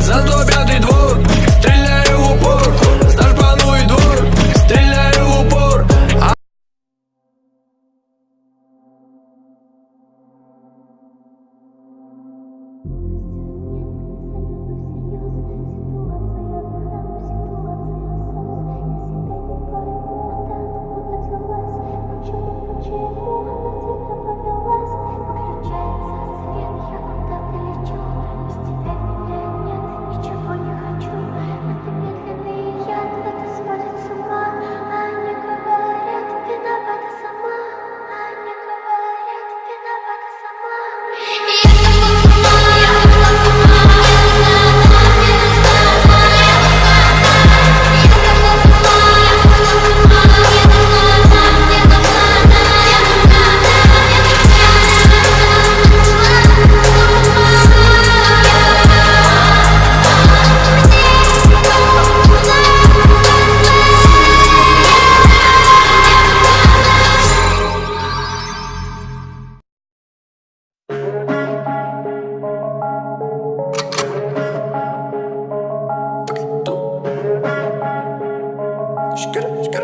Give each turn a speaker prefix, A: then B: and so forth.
A: За 105 двор, Şükür, şükür.